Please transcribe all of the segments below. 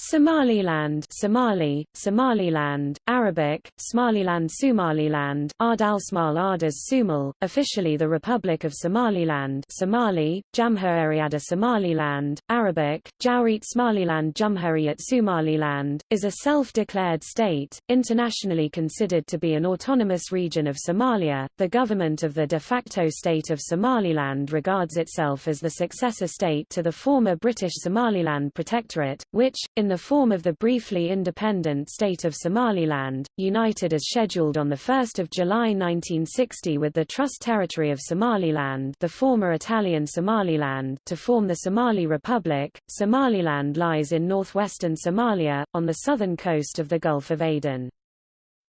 Somaliland Somali, Somaliland, Arabic, Somaliland Somaliland, Ardalsmal Ardas Sumal, officially the Republic of Somaliland Somali, Jamhuriyad Somaliland, Arabic, Jawrit Somaliland Jumhuriyat Somaliland, is a self-declared state, internationally considered to be an autonomous region of Somalia. The government of the de facto state of Somaliland regards itself as the successor state to the former British Somaliland Protectorate, which, in the form of the briefly independent state of Somaliland, united as scheduled on 1 July 1960 with the Trust Territory of Somaliland the former Italian Somaliland to form the Somali Republic. Somaliland lies in northwestern Somalia, on the southern coast of the Gulf of Aden.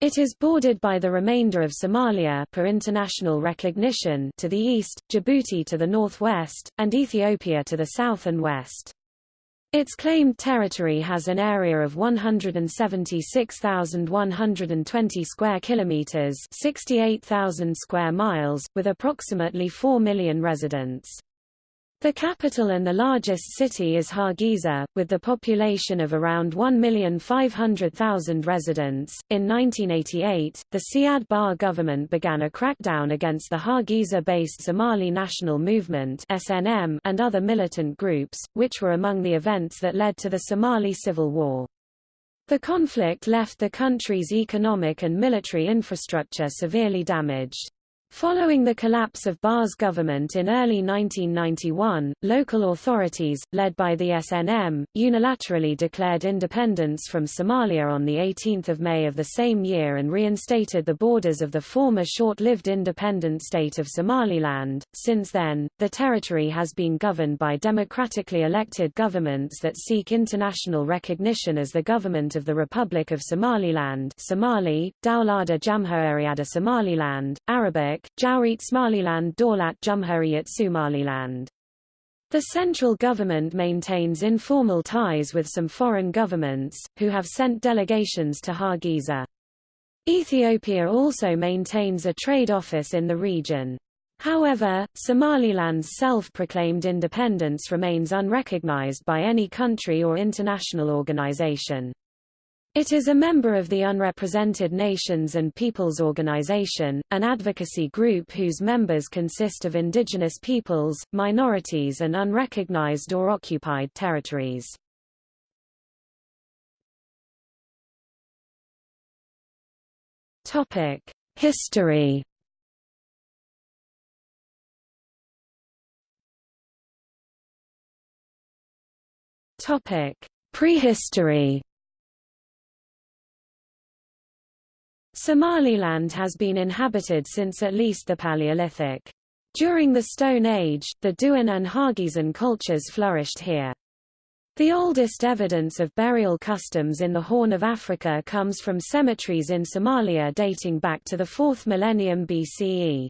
It is bordered by the remainder of Somalia per international recognition to the east, Djibouti to the northwest, and Ethiopia to the south and west. Its claimed territory has an area of 176,120 square kilometers, 68,000 square miles, with approximately 4 million residents. The capital and the largest city is Hargeisa, with the population of around 1,500,000 residents. In 1988, the Siad Barre government began a crackdown against the Hargeisa-based Somali National Movement (SNM) and other militant groups, which were among the events that led to the Somali Civil War. The conflict left the country's economic and military infrastructure severely damaged. Following the collapse of Barre's government in early 1991, local authorities, led by the SNM, unilaterally declared independence from Somalia on 18 May of the same year and reinstated the borders of the former short-lived independent state of Somaliland. Since then, the territory has been governed by democratically elected governments that seek international recognition as the government of the Republic of Somaliland Somali, Dawlada Jamhuriyada Somaliland, Arabic, Jawrit Somaliland Dawlat Jumhuriyat Somaliland. The central government maintains informal ties with some foreign governments, who have sent delegations to Hargeisa. Ethiopia also maintains a trade office in the region. However, Somaliland's self-proclaimed independence remains unrecognized by any country or international organization. It is a member of the Unrepresented Nations and Peoples Organization, an advocacy group whose members consist of indigenous peoples, minorities and unrecognized or occupied territories. History. Prehistory. Somaliland has been inhabited since at least the Paleolithic. During the Stone Age, the Doian and Hargeisan cultures flourished here. The oldest evidence of burial customs in the Horn of Africa comes from cemeteries in Somalia dating back to the 4th millennium BCE.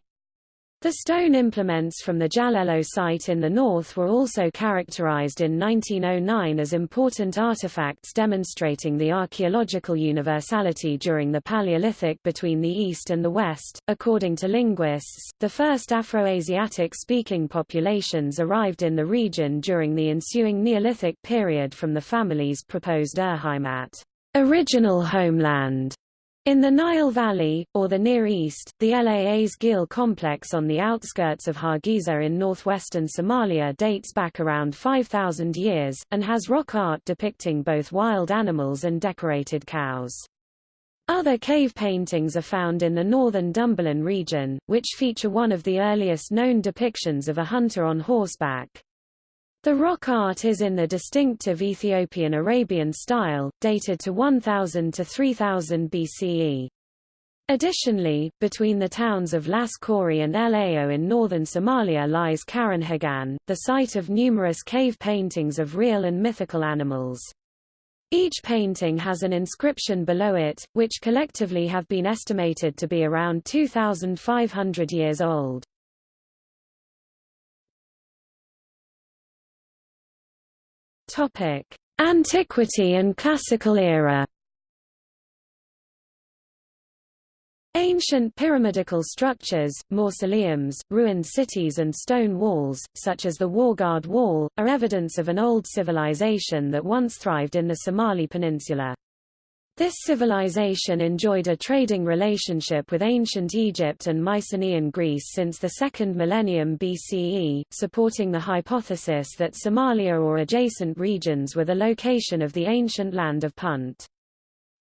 The stone implements from the Jalelo site in the north were also characterized in 1909 as important artifacts demonstrating the archaeological universality during the Paleolithic between the East and the West. According to linguists, the first Afroasiatic speaking populations arrived in the region during the ensuing Neolithic period from the family's proposed Urheimat, original homeland in the Nile Valley, or the Near East, the Laas Geel complex on the outskirts of Hargeisa in northwestern Somalia dates back around 5,000 years, and has rock art depicting both wild animals and decorated cows. Other cave paintings are found in the northern Dhambalin region, which feature one of the earliest known depictions of a hunter on horseback. The rock art is in the distinctive Ethiopian Arabian style, dated to 1000 to 3000 BCE. Additionally, between the towns of Las Khorey and El in northern Somalia lies Karinhegane, the site of numerous cave paintings of real and mythical animals. Each painting has an inscription below it, which collectively have been estimated to be around 2,500 years old. Topic: Antiquity and Classical era. Ancient pyramidical structures, mausoleums, ruined cities and stone walls, such as the Wargaade Wall, are evidence of an old civilization that once thrived in the Somali Peninsula. This civilization enjoyed a trading relationship with ancient Egypt and Mycenaean Greece since the second millennium BCE, supporting the hypothesis that Somalia or adjacent regions were the location of the ancient land of Punt.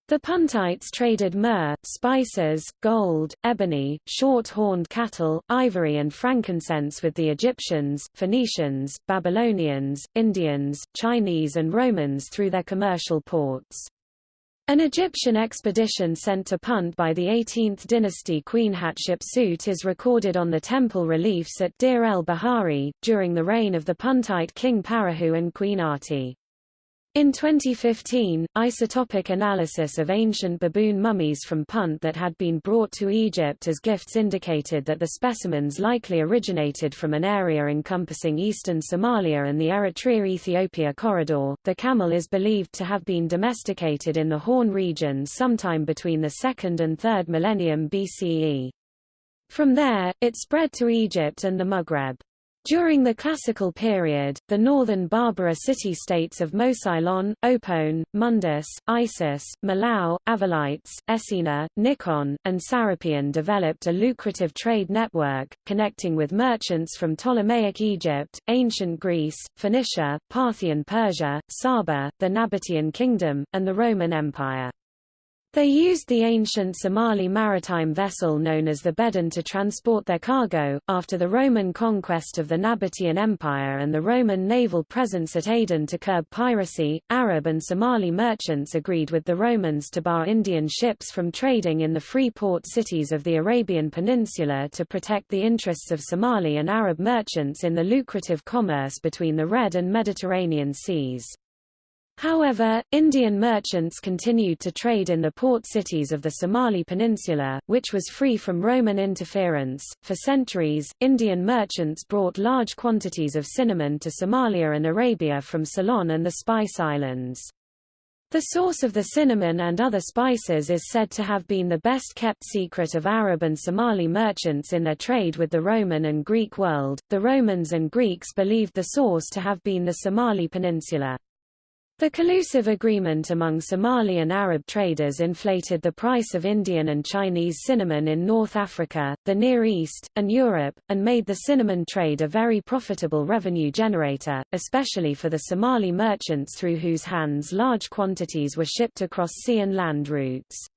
The Puntites traded myrrh, spices, gold, ebony, short-horned cattle, ivory and frankincense with the Egyptians, Phoenicians, Babylonians, Indians, Chinese and Romans through their commercial ports. An Egyptian expedition sent to Punt by the 18th dynasty Queen Hatshepsut is recorded on the temple reliefs at Deir el-Bahari, during the reign of the Puntite king Parahu and Queen Ati. In 2015, isotopic analysis of ancient baboon mummies from Punt that had been brought to Egypt as gifts indicated that the specimens likely originated from an area encompassing eastern Somalia and the Eritrea-Ethiopia corridor. The camel is believed to have been domesticated in the Horn region sometime between the 2nd and 3rd millennium BCE. From there, it spread to Egypt and the Maghreb. During the Classical period, the northern Barbara city-states of Mosylon, Opone, Mundus, Isis, Malao, Avalites, Essina, Nikon, and Sarapion developed a lucrative trade network, connecting with merchants from Ptolemaic Egypt, ancient Greece, Phoenicia, Parthian Persia, Saba, the Nabatean Kingdom, and the Roman Empire. They used the ancient Somali maritime vessel known as the beden to transport their cargo. After the Roman conquest of the Nabatean Empire and the Roman naval presence at Aden to curb piracy, Arab and Somali merchants agreed with the Romans to bar Indian ships from trading in the free port cities of the Arabian Peninsula to protect the interests of Somali and Arab merchants in the lucrative commerce between the Red and Mediterranean seas. However, Indian merchants continued to trade in the port cities of the Somali Peninsula, which was free from Roman interference. For centuries, Indian merchants brought large quantities of cinnamon to Somalia and Arabia from Ceylon and the Spice Islands. The source of the cinnamon and other spices is said to have been the best kept secret of Arab and Somali merchants in their trade with the Roman and Greek world. The Romans and Greeks believed the source to have been the Somali Peninsula. The collusive agreement among Somali and Arab traders inflated the price of Indian and Chinese cinnamon in North Africa, the Near East, and Europe, and made the cinnamon trade a very profitable revenue generator, especially for the Somali merchants through whose hands large quantities were shipped across sea and land routes.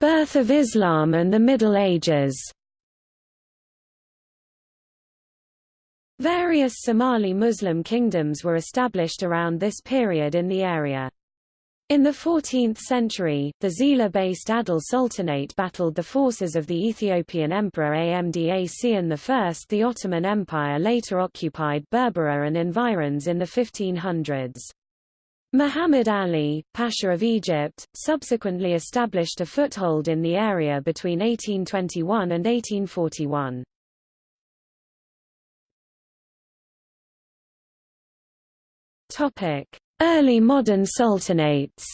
Birth of Islam and the Middle Ages Various Somali Muslim kingdoms were established around this period in the area. In the 14th century, the Zeila-based Adal Sultanate battled the forces of the Ethiopian Emperor Amda Seyon I. The Ottoman Empire later occupied Berbera and environs in the 1500s. Muhammad Ali, Pasha of Egypt, subsequently established a foothold in the area between 1821 and 1841. Topic: Early modern sultanates.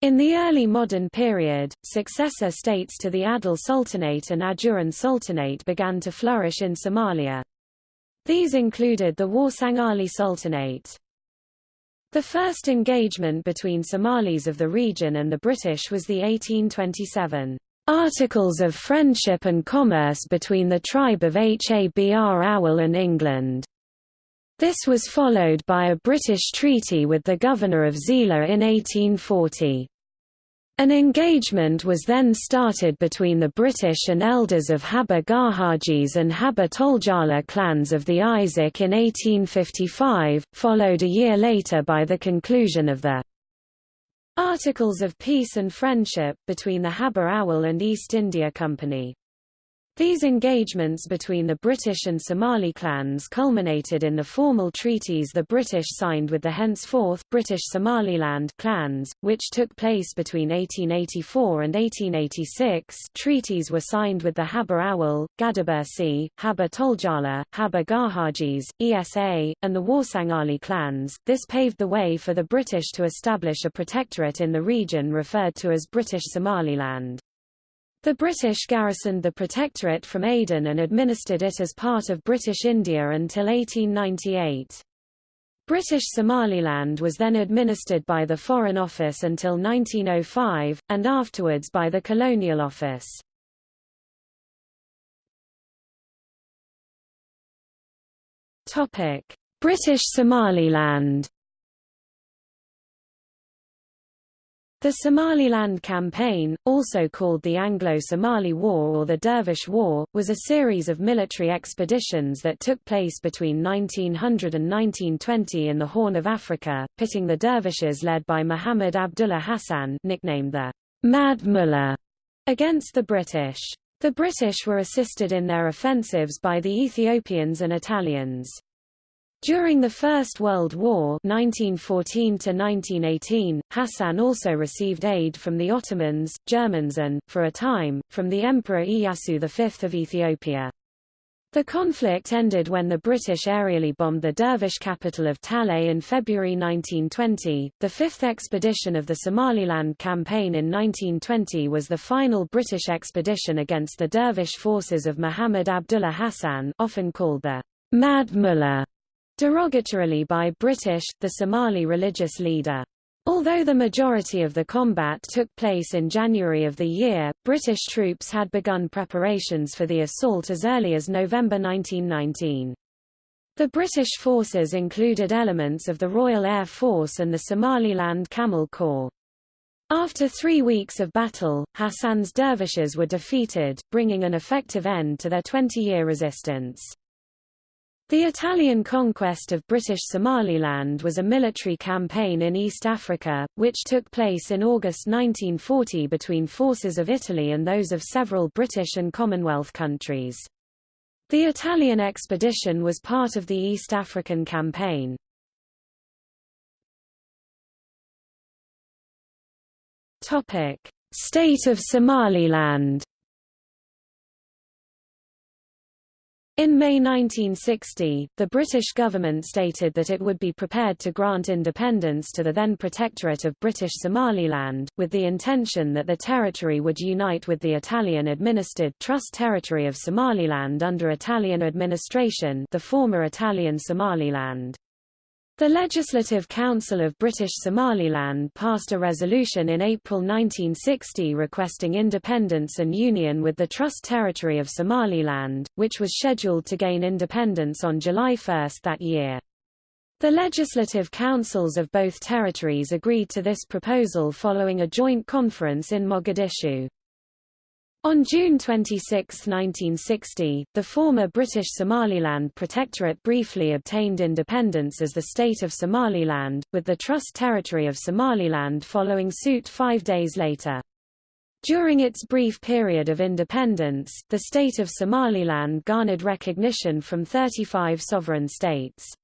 In the early modern period, successor states to the Adal Sultanate and Ajuran Sultanate began to flourish in Somalia. These included the Warsangali Sultanate. The first engagement between Somalis of the region and the British was the 1827 Articles of Friendship and Commerce between the tribe of Habr Awal and England. This was followed by a British treaty with the governor of Zeila in 1840. An engagement was then started between the British and elders of Haber Garhajis and Haber Toljala clans of the Isaaq in 1855, followed a year later by the conclusion of the Articles of Peace and Friendship, between the Haber Awal and East India Company. These engagements between the British and Somali clans culminated in the formal treaties the British signed with the henceforth British Somaliland clans, which took place between 1884 and 1886 treaties were signed with the Haba Awal, Gadabursi, Haba Toljala, Haba Garhajis, Issa, and the Warsangali clans. This paved the way for the British to establish a protectorate in the region referred to as British Somaliland. The British garrisoned the Protectorate from Aden and administered it as part of British India until 1898. British Somaliland was then administered by the Foreign Office until 1905, and afterwards by the Colonial Office. British Somaliland The Somaliland Campaign, also called the Anglo-Somali War or the Dervish War, was a series of military expeditions that took place between 1900 and 1920 in the Horn of Africa, pitting the dervishes led by Muhammad Abdullah Hassan nicknamed the Mad Mullah against the British. The British were assisted in their offensives by the Ethiopians and Italians. During the First World War 1914 Hassan also received aid from the Ottomans, Germans and, for a time, from the Emperor Iyasu V of Ethiopia. The conflict ended when the British aerially bombed the Dervish capital of Taleh in February 1920. The fifth expedition of the Somaliland campaign in 1920 was the final British expedition against the Dervish forces of Muhammad Abdullah Hassan, often called the Mad Mullah derogatorily by British, the Somali religious leader. Although the majority of the combat took place in January of the year, British troops had begun preparations for the assault as early as November 1919. The British forces included elements of the Royal Air Force and the Somaliland Camel Corps. After three weeks of battle, Hassan's dervishes were defeated, bringing an effective end to their 20-year resistance. The Italian conquest of British Somaliland was a military campaign in East Africa, which took place in August 1940 between forces of Italy and those of several British and Commonwealth countries. The Italian expedition was part of the East African Campaign. State of Somaliland In May 1960, the British government stated that it would be prepared to grant independence to the then Protectorate of British Somaliland, with the intention that the territory would unite with the Italian-administered Trust Territory of Somaliland under Italian administration the former Italian Somaliland. The Legislative Council of British Somaliland passed a resolution in April 1960 requesting independence and union with the Trust Territory of Somaliland, which was scheduled to gain independence on July 1 that year. The legislative councils of both territories agreed to this proposal following a joint conference in Mogadishu. On June 26, 1960, the former British Somaliland Protectorate briefly obtained independence as the State of Somaliland, with the Trust Territory of Somaliland following suit five days later. During its brief period of independence, the State of Somaliland garnered recognition from 35 sovereign states.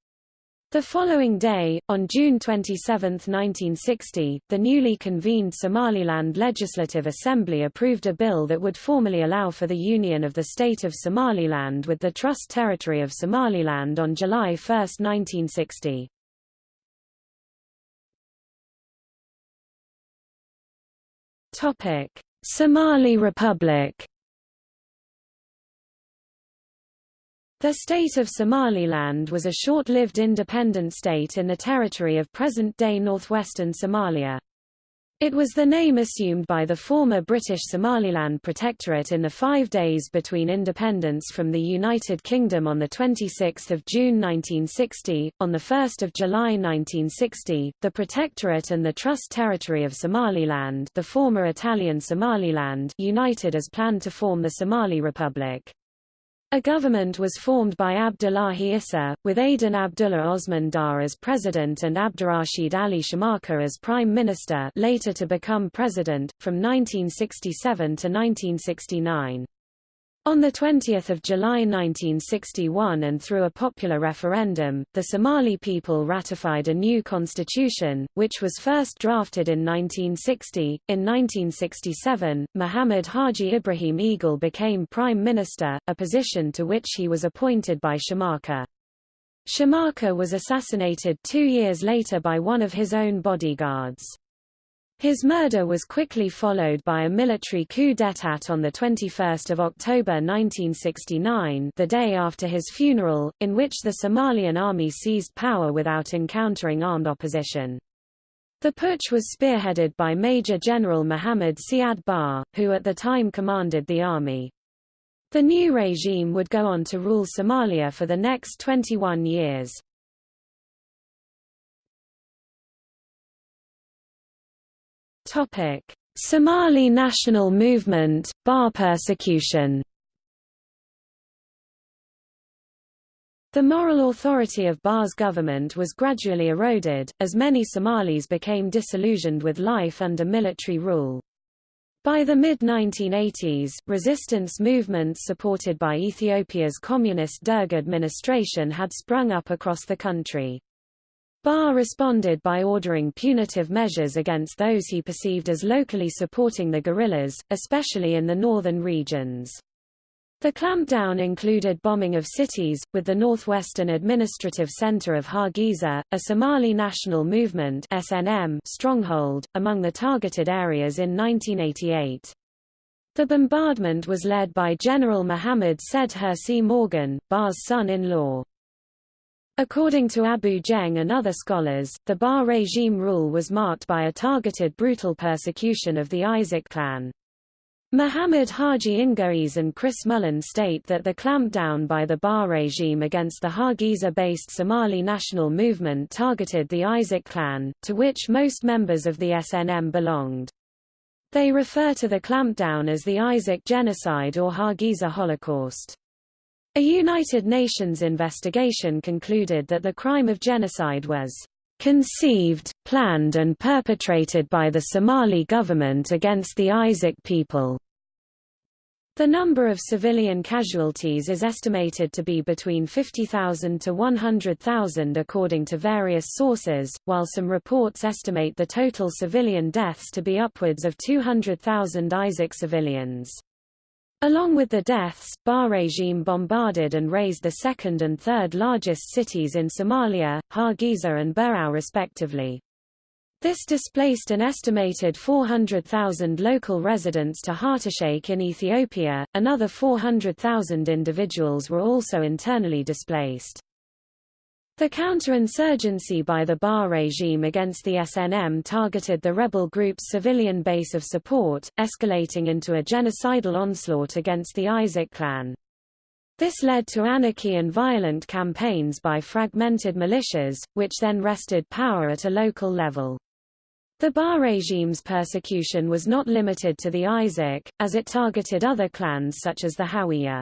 The following day, on June 27, 1960, the newly convened Somaliland Legislative Assembly approved a bill that would formally allow for the union of the state of Somaliland with the Trust Territory of Somaliland on July 1, 1960. Somali Republic The state of Somaliland was a short-lived independent state in the territory of present-day northwestern Somalia. It was the name assumed by the former British Somaliland Protectorate in the five days between independence from the United Kingdom on 26 June 1960. On 1 July 1960, the Protectorate and the Trust Territory of Somaliland the former Italian Somaliland united as planned to form the Somali Republic. A government was formed by Abdullahi Issa, with Aden Abdullah Osman Dar as president and Abdurrashid Ali Shermarke as prime minister later to become president, from 1967 to 1969. On 20 July 1961 and through a popular referendum, the Somali people ratified a new constitution, which was first drafted in 1960. In 1967, Muhammad Haji Ibrahim Egal became prime minister, a position to which he was appointed by Shermarke. Shermarke was assassinated two years later by one of his own bodyguards. His murder was quickly followed by a military coup d'état on 21 October 1969 the day after his funeral, in which the Somalian army seized power without encountering armed opposition. The putsch was spearheaded by Major General Mohammed Siad Barre, who at the time commanded the army. The new regime would go on to rule Somalia for the next 21 years. Somali National Movement, Barre persecution. The moral authority of Barre's government was gradually eroded, as many Somalis became disillusioned with life under military rule. By the mid-1980s, resistance movements supported by Ethiopia's communist Derg administration had sprung up across the country. Barre responded by ordering punitive measures against those he perceived as locally supporting the guerrillas, especially in the northern regions. The clampdown included bombing of cities, with the northwestern administrative center of Hargeisa, a Somali National Movement SNM stronghold, among the targeted areas in 1988. The bombardment was led by General Mohammed Said Hersi Morgan, Barre's son-in-law. According to Abu Jeng and other scholars, the Barre regime rule was marked by a targeted brutal persecution of the Isaaq clan. Muhammad Haji Ingiriis and Chris Mullen state that the clampdown by the Barre regime against the Hargeisa-based Somali national movement targeted the Isaaq clan, to which most members of the SNM belonged. They refer to the clampdown as the Isaaq genocide or Hargeisa Holocaust. A United Nations investigation concluded that the crime of genocide was conceived, planned and perpetrated by the Somali government against the Isaaq people. The number of civilian casualties is estimated to be between 50,000 to 100,000 according to various sources, while some reports estimate the total civilian deaths to be upwards of 200,000 Isaaq civilians. Along with the deaths, Barre regime bombarded and razed the second and third largest cities in Somalia, Hargeisa and Burao respectively. This displaced an estimated 400,000 local residents to Hartasheikh in Ethiopia, another 400,000 individuals were also internally displaced. The counterinsurgency by the Barre regime against the SNM targeted the rebel group's civilian base of support, escalating into a genocidal onslaught against the Isaaq clan. This led to anarchy and violent campaigns by fragmented militias, which then wrested power at a local level. The Barre regime's persecution was not limited to the Isaaq, as it targeted other clans such as the Hawiye.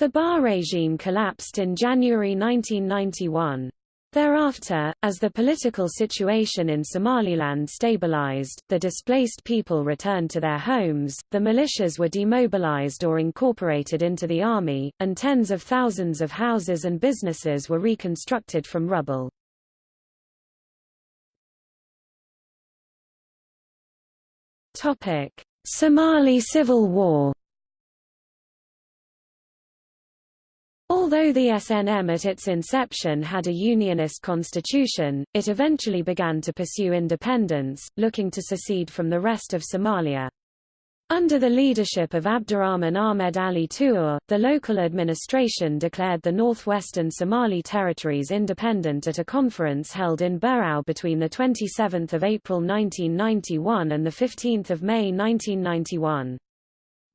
The Barre regime collapsed in January 1991. Thereafter, as the political situation in Somaliland stabilized, the displaced people returned to their homes, the militias were demobilized or incorporated into the army, and tens of thousands of houses and businesses were reconstructed from rubble. Somali Civil War Although the SNM at its inception had a unionist constitution, it eventually began to pursue independence, looking to secede from the rest of Somalia. Under the leadership of Abdurrahman Ahmed Ali Tuur, the local administration declared the northwestern Somali territories independent at a conference held in Burao between 27 April 1991 and 15 May 1991.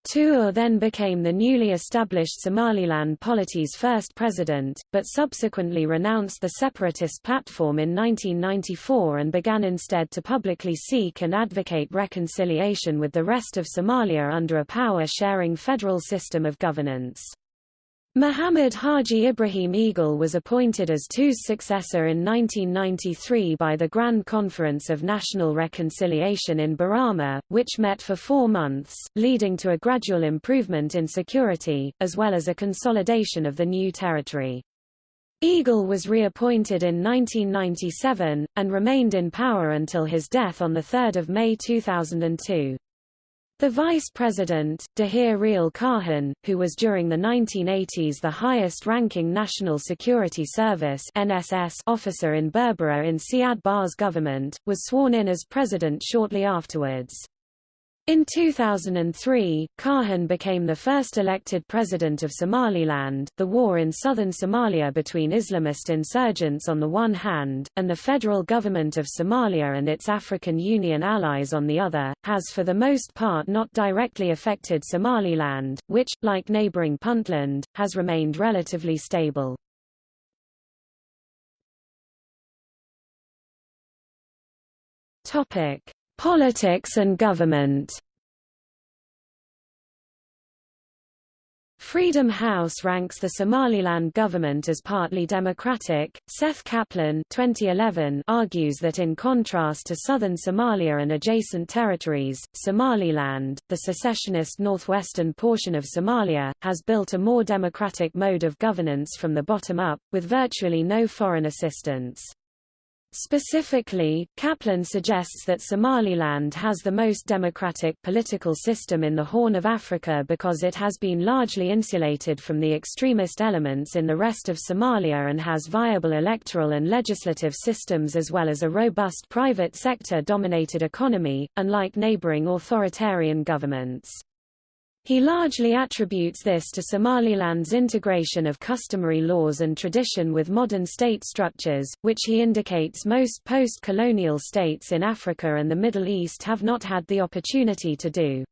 Tuur then became the newly established Somaliland Polity's first president, but subsequently renounced the separatist platform in 1994 and began instead to publicly seek and advocate reconciliation with the rest of Somalia under a power-sharing federal system of governance. Muhammad Haji Ibrahim Egal was appointed as Tuur's successor in 1993 by the Grand Conference of National Reconciliation in Borama, which met for four months, leading to a gradual improvement in security, as well as a consolidation of the new territory. Egal was reappointed in 1997, and remained in power until his death on 3 May 2002. The vice president, Dahir Riyale Kahin, who was during the 1980s the highest-ranking National Security Service (NSS) officer in Berbera in Siad Barre's government, was sworn in as president shortly afterwards. In 2003, Kahin became the first elected president of Somaliland. The war in southern Somalia between Islamist insurgents on the one hand, and the federal government of Somalia and its African Union allies on the other, has for the most part not directly affected Somaliland, which, like neighboring Puntland, has remained relatively stable. Topic: Politics and government Freedom House ranks the Somaliland government as partly democratic. Seth Kaplan 2011 argues that in contrast to southern Somalia and adjacent territories, Somaliland, the secessionist northwestern portion of Somalia, has built a more democratic mode of governance from the bottom up, with virtually no foreign assistance. Specifically, Kaplan suggests that Somaliland has the most democratic political system in the Horn of Africa because it has been largely insulated from the extremist elements in the rest of Somalia and has viable electoral and legislative systems as well as a robust private sector-dominated economy, unlike neighboring authoritarian governments. He largely attributes this to Somaliland's integration of customary laws and tradition with modern state structures, which he indicates most post-colonial states in Africa and the Middle East have not had the opportunity to do.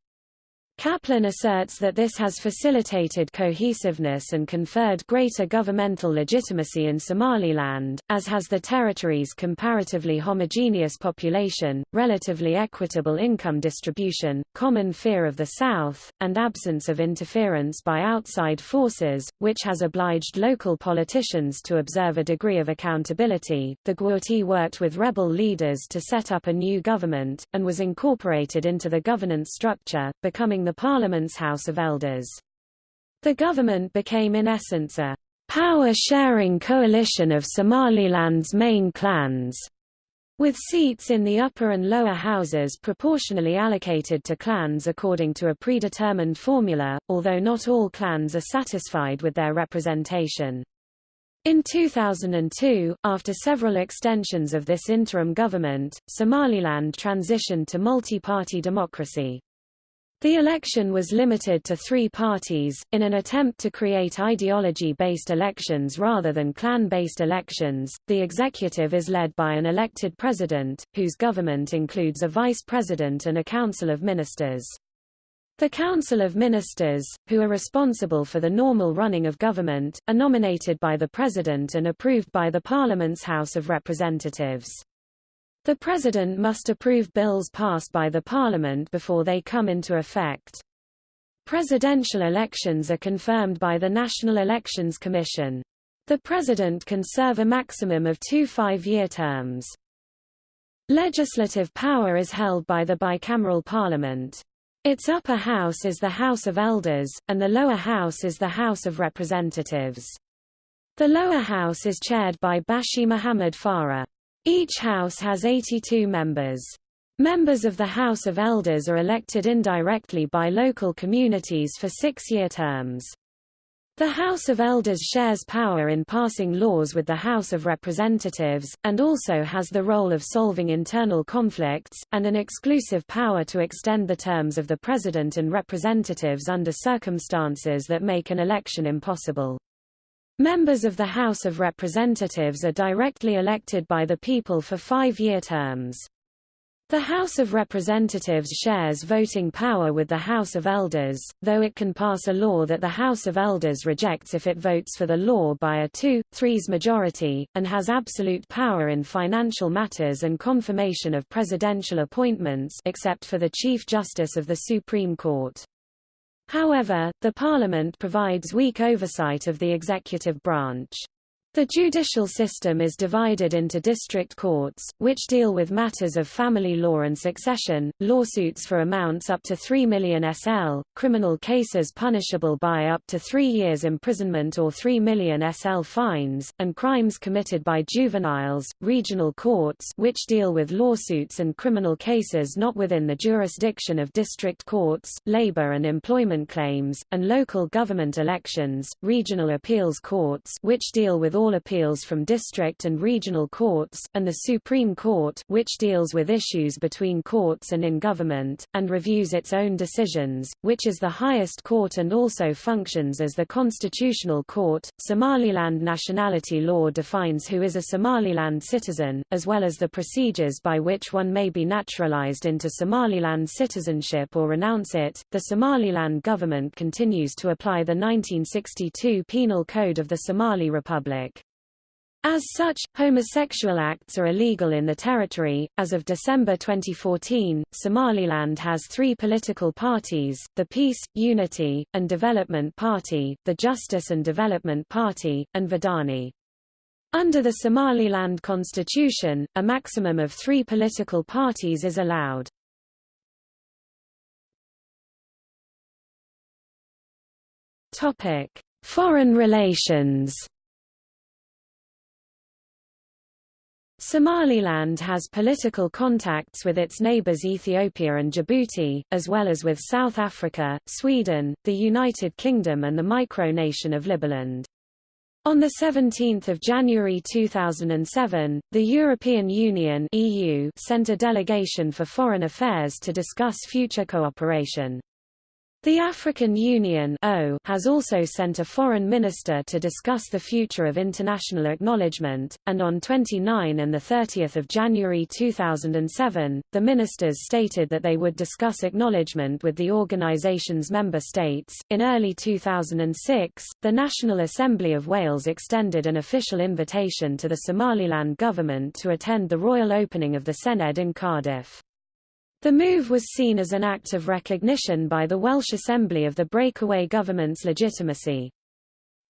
Kaplan asserts that this has facilitated cohesiveness and conferred greater governmental legitimacy in Somaliland, as has the territory's comparatively homogeneous population, relatively equitable income distribution, common fear of the South, and absence of interference by outside forces, which has obliged local politicians to observe a degree of accountability. The Guurti worked with rebel leaders to set up a new government, and was incorporated into the governance structure, becoming the Parliament's House of Elders. The government became in essence a power-sharing coalition of Somaliland's main clans, with seats in the upper and lower houses proportionally allocated to clans according to a predetermined formula, although not all clans are satisfied with their representation. In 2002, after several extensions of this interim government, Somaliland transitioned to multi-party democracy. The election was limited to three parties, in an attempt to create ideology-based elections rather than clan-based elections. The executive is led by an elected president, whose government includes a vice president and a council of ministers. The Council of Ministers, who are responsible for the normal running of government, are nominated by the President and approved by the Parliament's House of Representatives. The President must approve bills passed by the Parliament before they come into effect. Presidential elections are confirmed by the National Elections Commission. The President can serve a maximum of two five-year terms. Legislative power is held by the bicameral parliament. Its upper house is the House of Elders, and the lower house is the House of Representatives. The lower house is chaired by Bashi Muhammad Farah. Each house has 82 members. Members of the House of Elders are elected indirectly by local communities for six-year terms. The House of Elders shares power in passing laws with the House of Representatives, and also has the role of solving internal conflicts, and an exclusive power to extend the terms of the President and representatives under circumstances that make an election impossible. Members of the House of Representatives are directly elected by the people for five-year terms. The House of Representatives shares voting power with the House of Elders, though it can pass a law that the House of Elders rejects if it votes for the law by a two-threes majority, and has absolute power in financial matters and confirmation of presidential appointments except for the Chief Justice of the Supreme Court. However, the parliament provides weak oversight of the executive branch. The judicial system is divided into district courts, which deal with matters of family law and succession, lawsuits for amounts up to 3 million SL, criminal cases punishable by up to three years imprisonment or 3 million SL fines, and crimes committed by juveniles, regional courts which deal with lawsuits and criminal cases not within the jurisdiction of district courts, labor and employment claims, and local government elections, regional appeals courts which deal with all appeals from district and regional courts, and the Supreme Court which deals with issues between courts and in government, and reviews its own decisions, which is the highest court and also functions as the constitutional court. Somaliland nationality law defines who is a Somaliland citizen, as well as the procedures by which one may be naturalized into Somaliland citizenship or renounce it. The Somaliland government continues to apply the 1962 Penal Code of the Somali Republic. As such, homosexual acts are illegal in the territory. As of December 2014, Somaliland has three political parties the Peace, Unity, and Development Party, the Justice and Development Party, and Wadani. Under the Somaliland constitution, a maximum of three political parties is allowed. Foreign relations Somaliland has political contacts with its neighbors Ethiopia and Djibouti, as well as with South Africa, Sweden, the United Kingdom and the micronation of Liberland. On 17 January 2007, the European Union EU sent a delegation for foreign affairs to discuss future cooperation. The African Union has also sent a foreign minister to discuss the future of international acknowledgement, and on 29 and 30 January 2007, the ministers stated that they would discuss acknowledgement with the organisation's member states. In early 2006, the National Assembly of Wales extended an official invitation to the Somaliland government to attend the royal opening of the Senedd in Cardiff. The move was seen as an act of recognition by the Welsh Assembly of the breakaway government's legitimacy.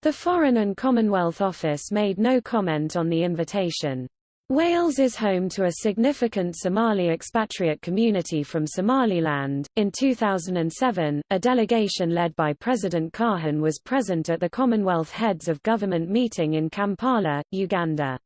The Foreign and Commonwealth Office made no comment on the invitation. Wales is home to a significant Somali expatriate community from Somaliland. In 2007, a delegation led by President Kahin was present at the Commonwealth Heads of Government meeting in Kampala, Uganda.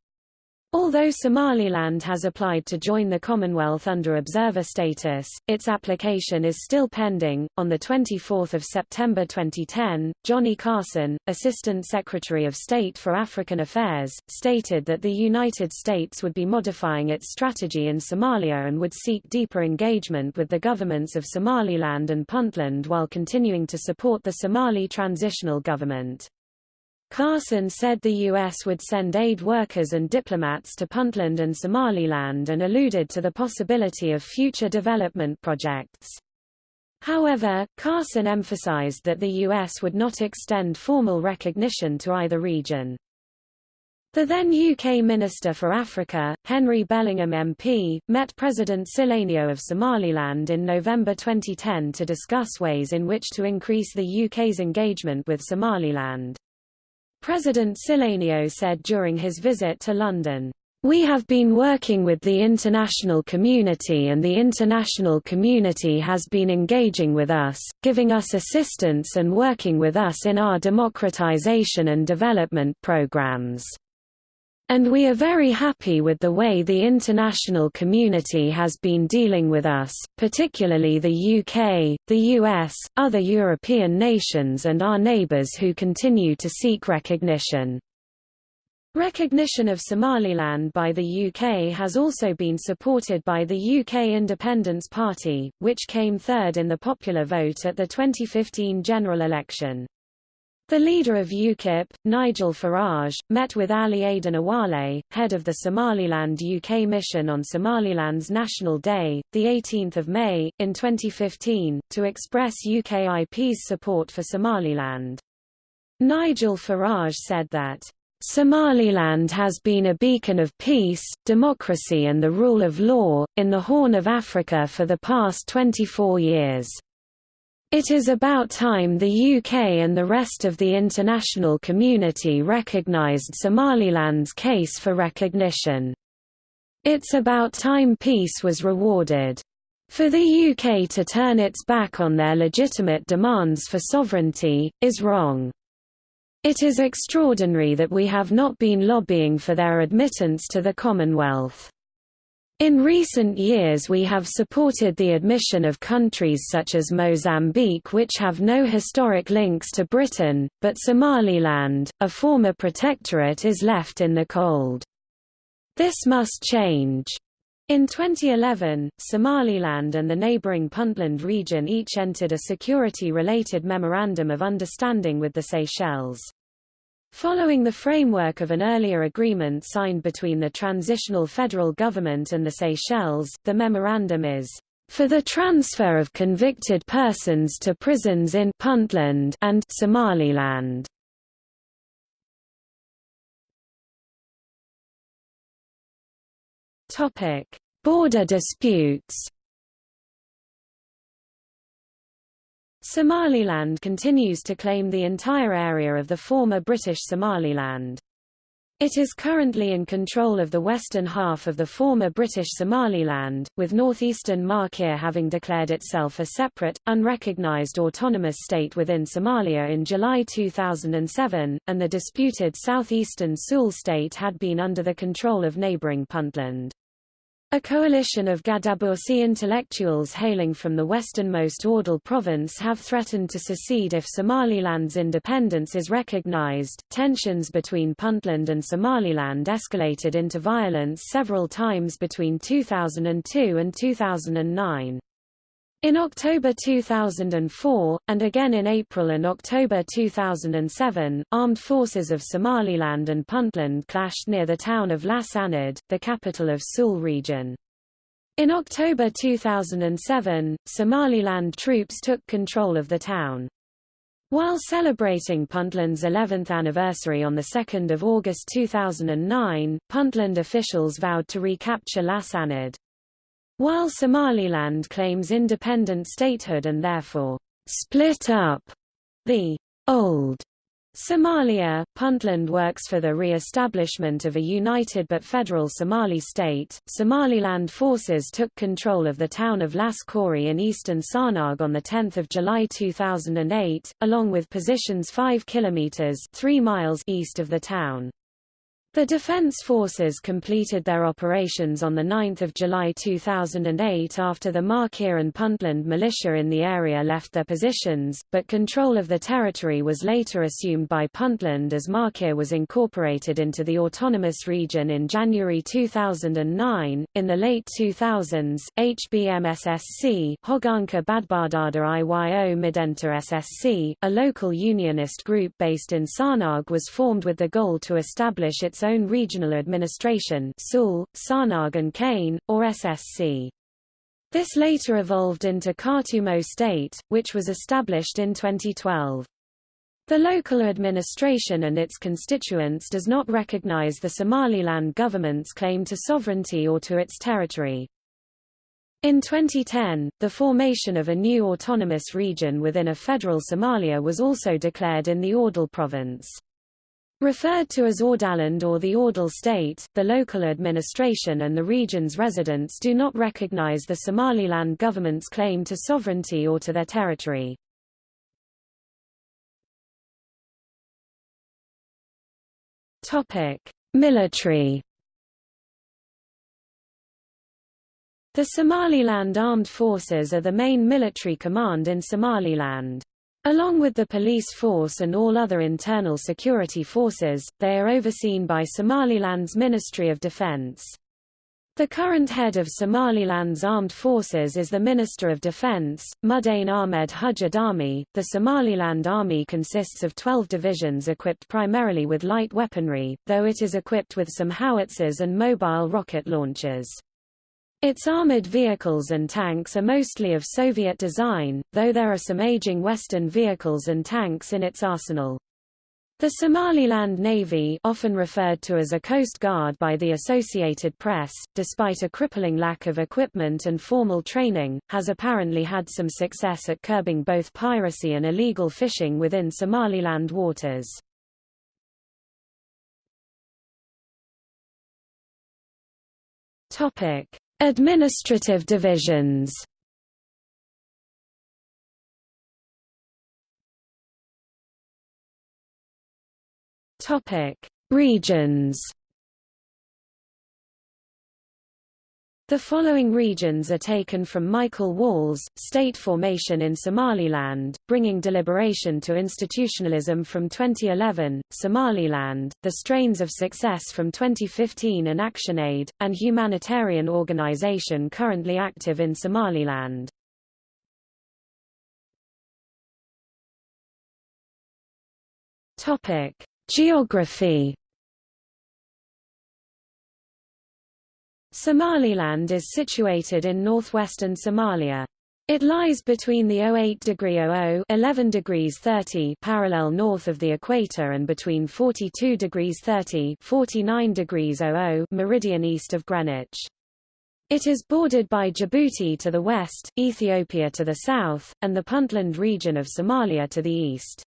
Although Somaliland has applied to join the Commonwealth under observer status, its application is still pending. On the 24th of September 2010, Johnny Carson, Assistant Secretary of State for African Affairs, stated that the United States would be modifying its strategy in Somalia and would seek deeper engagement with the governments of Somaliland and Puntland while continuing to support the Somali transitional government. Carson said the U.S. would send aid workers and diplomats to Puntland and Somaliland and alluded to the possibility of future development projects. However, Carson emphasized that the U.S. would not extend formal recognition to either region. The then UK Minister for Africa, Henry Bellingham MP, met President Silanyo of Somaliland in November 2010 to discuss ways in which to increase the UK's engagement with Somaliland. President Silanyo said during his visit to London, we have been working with the international community and the international community has been engaging with us, giving us assistance and working with us in our democratization and development programs. And we are very happy with the way the international community has been dealing with us, particularly the UK, the US, other European nations and our neighbours who continue to seek recognition. Recognition of Somaliland by the UK has also been supported by the UK Independence Party, which came third in the popular vote at the 2015 general election. The leader of UKIP, Nigel Farage, met with Ali Aden Awale, head of the Somaliland UK Mission on Somaliland's National Day, 18 May, in 2015, to express UKIP's support for Somaliland. Nigel Farage said that, Somaliland has been a beacon of peace, democracy and the rule of law, in the Horn of Africa for the past 24 years. It is about time the UK and the rest of the international community recognised Somaliland's case for recognition. It's about time peace was rewarded. For the UK to turn its back on their legitimate demands for sovereignty, is wrong. It is extraordinary that we have not been lobbying for their admittance to the Commonwealth. In recent years we have supported the admission of countries such as Mozambique which have no historic links to Britain, but Somaliland, a former protectorate is left in the cold. This must change. In 2011, Somaliland and the neighbouring Puntland region each entered a security-related Memorandum of Understanding with the Seychelles. Following the framework of an earlier agreement signed between the transitional federal government and the Seychelles, the memorandum is for the transfer of convicted persons to prisons in Puntland and Somaliland. Topic: Border disputes. Somaliland continues to claim the entire area of the former British Somaliland. It is currently in control of the western half of the former British Somaliland, with northeastern Maakhir having declared itself a separate, unrecognised autonomous state within Somalia in July 2007, and the disputed southeastern Sool state had been under the control of neighbouring Puntland. A coalition of Gadabursi intellectuals hailing from the westernmost Awdal province have threatened to secede if Somaliland's independence is recognized. Tensions between Puntland and Somaliland escalated into violence several times between 2002 and 2009. In October 2004, and again in April and October 2007, armed forces of Somaliland and Puntland clashed near the town of Las Anod, the capital of Sool region. In October 2007, Somaliland troops took control of the town. While celebrating Puntland's 11th anniversary on 2 August 2009, Puntland officials vowed to recapture Las Anod. While Somaliland claims independent statehood and therefore split up the old Somalia, Puntland works for the re-establishment of a united but federal Somali state. Somaliland forces took control of the town of Las Khorey in eastern Sanaag on 10 July 2008, along with positions 5 kilometers 3 miles east of the town. The Defense Forces completed their operations on 9 July 2008 after the Maakhir and Puntland militia in the area left their positions, but control of the territory was later assumed by Puntland as Maakhir was incorporated into the autonomous region in January 2009. In the late 2000s, HBMSSC Hoganka Badbaadada Iyo Midenta SSC, a local unionist group based in Sanaag was formed with the goal to establish its its own regional administration Sool, Sanaag and Kain, or SSC. This later evolved into Khatumo State, which was established in 2012. The local administration and its constituents does not recognize the Somaliland government's claim to sovereignty or to its territory. In 2010, the formation of a new autonomous region within a federal Somalia was also declared in the Awdal province. Referred to as Awdaland or the Awdal state, the local administration and the region's residents do not recognize the Somaliland government's claim to sovereignty or to their territory. Military The Somaliland Armed Forces are the main military command in Somaliland. Along with the police force and all other internal security forces, they are overseen by Somaliland's Ministry of Defense. The current head of Somaliland's armed forces is the Minister of Defense, Mudane Ahmed Hujja Dami. The Somaliland Army consists of 12 divisions equipped primarily with light weaponry, though it is equipped with some howitzers and mobile rocket launchers. Its armored vehicles and tanks are mostly of Soviet design, though there are some aging Western vehicles and tanks in its arsenal. The Somaliland Navy often referred to as a Coast Guard by the Associated Press, despite a crippling lack of equipment and formal training, has apparently had some success at curbing both piracy and illegal fishing within Somaliland waters. Administrative divisions Regions. The following regions are taken from Michael Walls, State Formation in Somaliland, Bringing Deliberation to Institutionalism from 2011, Somaliland, The Strains of Success from 2015 and ActionAid, and humanitarian organization currently active in Somaliland. Geography Somaliland is situated in northwestern Somalia. It lies between the 08 degree 00 11 degrees 30 parallel north of the equator and between 42 degrees 30 49 degrees 00 meridian east of Greenwich. It is bordered by Djibouti to the west, Ethiopia to the south, and the Puntland region of Somalia to the east.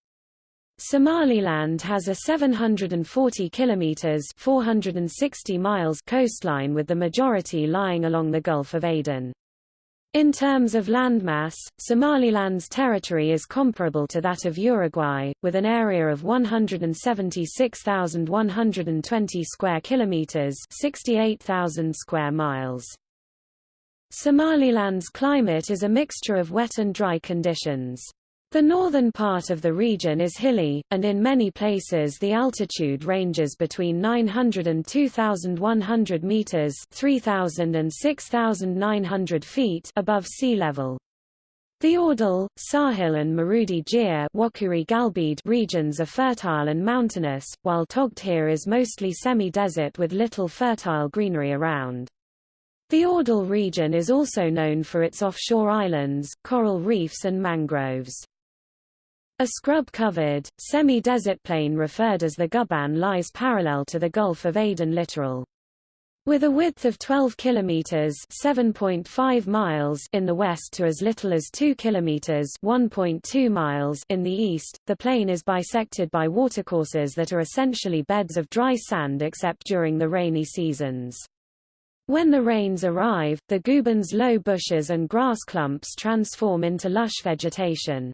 Somaliland has a 740 kilometers 460 miles coastline with the majority lying along the Gulf of Aden. In terms of landmass, Somaliland's territory is comparable to that of Uruguay, with an area of 176,120 square kilometers, 68,000 square miles. Somaliland's climate is a mixture of wet and dry conditions. The northern part of the region is hilly, and in many places the altitude ranges between 900 and 2,100 meters 3,000 and 6,900 feet above sea level. The Awdal, Sahil and Maroodi Jeex regions are fertile and mountainous, while Togdheer is mostly semi-desert with little fertile greenery around. The Awdal region is also known for its offshore islands, coral reefs and mangroves. A scrub-covered, semi-desert plain referred as the Guban lies parallel to the Gulf of Aden littoral. With a width of 12 kilometers (7.5 miles) in the west to as little as 2 kilometers (1.2 miles) in the east, the plain is bisected by watercourses that are essentially beds of dry sand except during the rainy seasons. When the rains arrive, the Guban's low bushes and grass clumps transform into lush vegetation.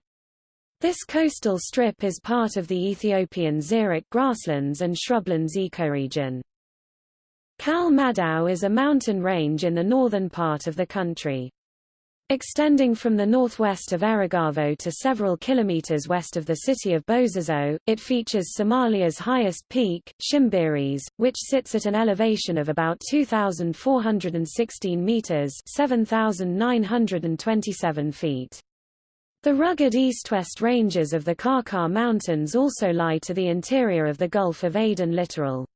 This coastal strip is part of the Ethiopian xeric grasslands and shrublands ecoregion. Cal Madow is a mountain range in the northern part of the country. Extending from the northwest of Erigavo to several kilometers west of the city of Bosaso, it features Somalia's highest peak, Shimbiris, which sits at an elevation of about 2,416 meters 7,927 feet. The rugged east-west ranges of the Karkar Mountains also lie to the interior of the Gulf of Aden littoral.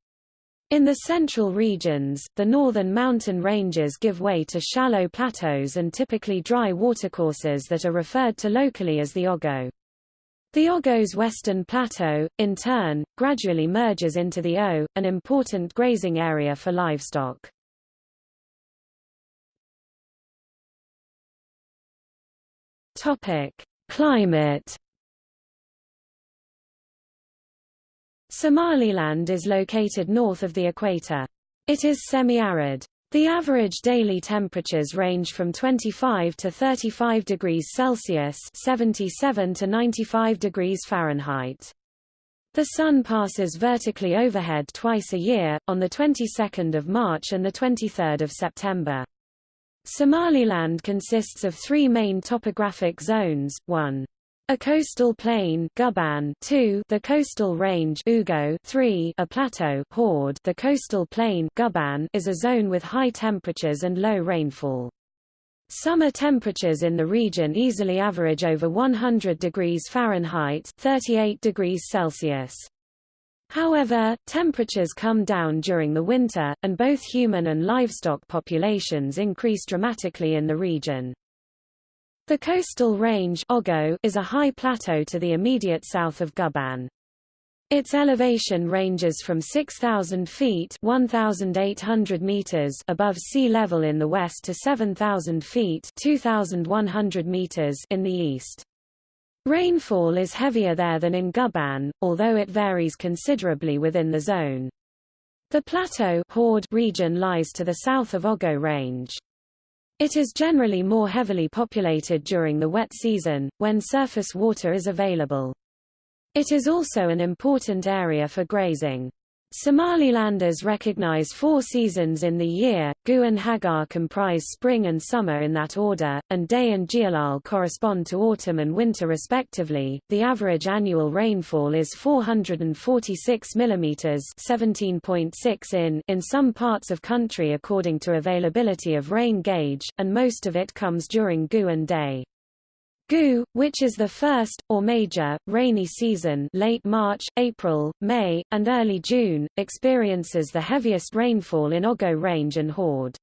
In the central regions, the northern mountain ranges give way to shallow plateaus and typically dry watercourses that are referred to locally as the Ogo. The Ogo's western plateau, in turn, gradually merges into the O, an important grazing area for livestock. Topic: Climate Somaliland is located north of the equator. It is semi-arid. The average daily temperatures range from 25 to 35 degrees Celsius 77 to 95 degrees Fahrenheit. The Sun passes vertically overhead twice a year, on the 22nd of March and the 23rd of September. Somaliland consists of three main topographic zones, 1. A coastal plain Guban 2 the coastal range Ogo 3 a plateau Haud the coastal plain Guban is a zone with high temperatures and low rainfall. Summer temperatures in the region easily average over 100 degrees Fahrenheit 38 degrees Celsius. However, temperatures come down during the winter, and both human and livestock populations increase dramatically in the region. The coastal range Ogo is a high plateau to the immediate south of Guban. Its elevation ranges from 6,000 feet 1,800 meters above sea level in the west to 7,000 feet 2,100 meters in the east. Rainfall is heavier there than in Guban, although it varies considerably within the zone. The plateau region lies to the south of Ogo Range. It is generally more heavily populated during the wet season, when surface water is available. It is also an important area for grazing. Somalilanders recognize four seasons in the year, Gu and Hagar comprise spring and summer in that order, and Day and Jilal correspond to autumn and winter respectively. The average annual rainfall is 446 mm 17.6 in in some parts of country according to availability of rain gauge, and most of it comes during Gu and Day. Gu, which is the first, or major, rainy season late March, April, May, and early June, experiences the heaviest rainfall in Ogo Range and Haud.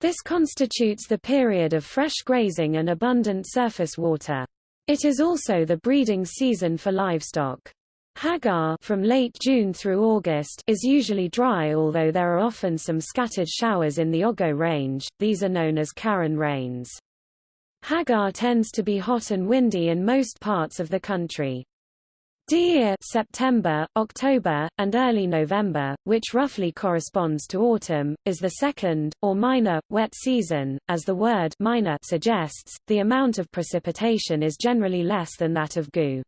This constitutes the period of fresh grazing and abundant surface water. It is also the breeding season for livestock. Hagar from late June through August is usually dry although there are often some scattered showers in the Ogo range, these are known as Karan rains. Hagar tends to be hot and windy in most parts of the country. Deir September, October, and early November, which roughly corresponds to autumn, is the second, or minor, wet season. As the word minor suggests, the amount of precipitation is generally less than that of Gu.